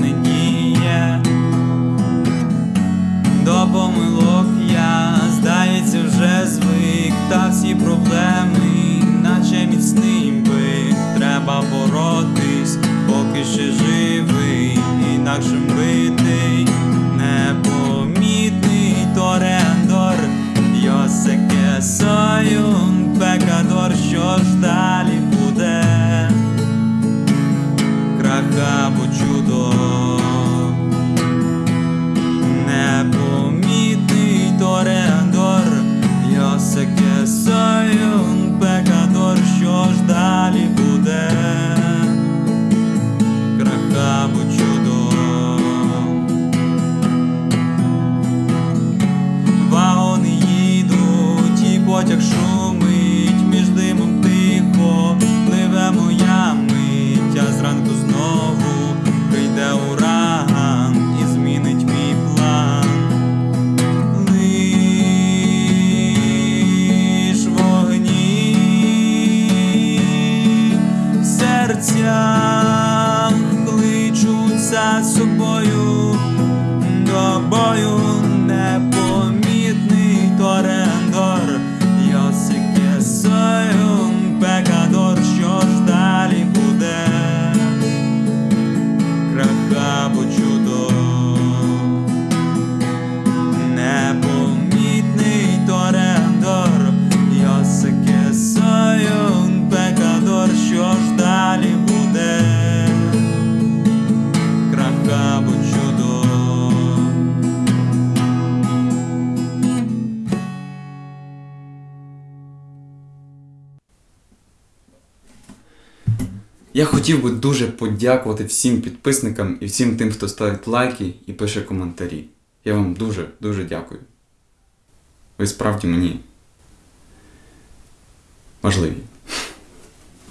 не. До помилок я, здається, вже звик, та всі проблеми, наче міцний бик, треба боротись, поки ще живий, інакшим битий, непомітний торендор, Йосеке Союн, пекадор, що ж далі потяг шумить, між димом тихо пливе моя мить, а зранку знову прийде ураган і змінить мій план. Лиш вогні в серцях кличуться собою Я хотів би дуже подякувати всім підписникам і всім тим, хто ставить лайки і пише коментарі. Я вам дуже дуже дякую. Ви справді мені важливі.